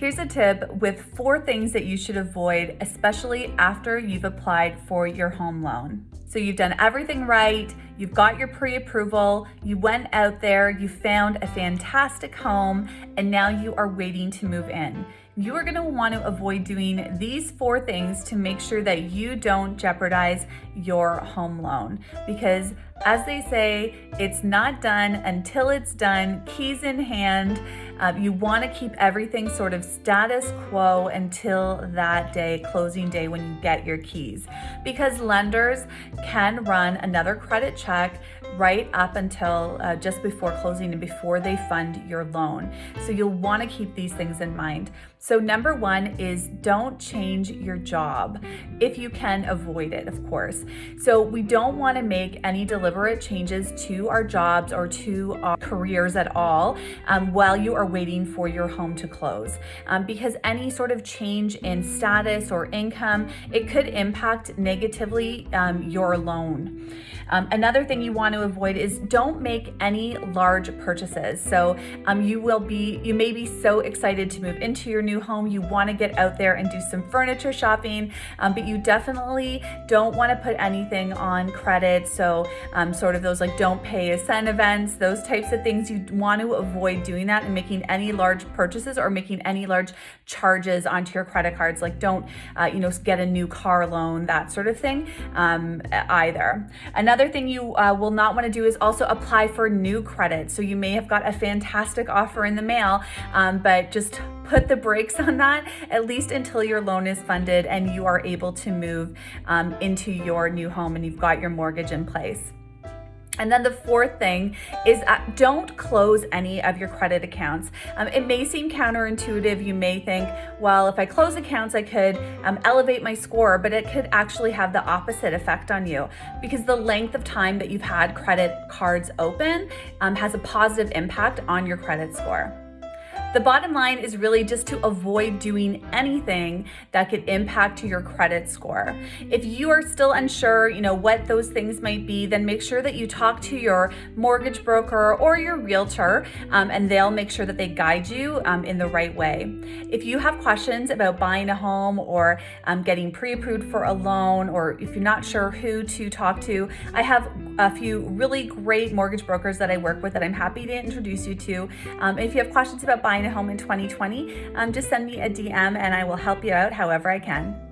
Here's a tip with four things that you should avoid, especially after you've applied for your home loan. So you've done everything right, you've got your pre-approval, you went out there, you found a fantastic home, and now you are waiting to move in. You are gonna to want to avoid doing these four things to make sure that you don't jeopardize your home loan because as they say, it's not done until it's done, keys in hand. Uh, you want to keep everything sort of status quo until that day, closing day, when you get your keys. Because lenders can run another credit check right up until uh, just before closing and before they fund your loan. So you'll want to keep these things in mind. So number one is don't change your job if you can avoid it, of course. So we don't want to make any deliberate changes to our jobs or to our careers at all um, while you are waiting for your home to close um, because any sort of change in status or income, it could impact negatively um, your loan. Um, another thing you want to avoid is don't make any large purchases. So um, you will be, you may be so excited to move into your new home, you want to get out there and do some furniture shopping, um, but you definitely don't want to put anything on credit. So um, sort of those like don't pay a cent events, those types of things, you want to avoid doing that and making any large purchases or making any large charges onto your credit cards. Like don't, uh, you know, get a new car loan, that sort of thing um, either. Another thing you uh, will not want to do is also apply for new credit. So you may have got a fantastic offer in the mail, um, but just put the brakes on that at least until your loan is funded and you are able to move um, into your new home and you've got your mortgage in place. And then the fourth thing is uh, don't close any of your credit accounts. Um, it may seem counterintuitive. You may think, well, if I close accounts, I could um, elevate my score, but it could actually have the opposite effect on you because the length of time that you've had credit cards open um, has a positive impact on your credit score. The bottom line is really just to avoid doing anything that could impact your credit score. If you are still unsure, you know, what those things might be, then make sure that you talk to your mortgage broker or your realtor um, and they'll make sure that they guide you um, in the right way. If you have questions about buying a home or um, getting pre-approved for a loan or if you're not sure who to talk to, I have a few really great mortgage brokers that I work with that I'm happy to introduce you to. Um, if you have questions about buying buying a home in 2020, um, just send me a DM and I will help you out however I can.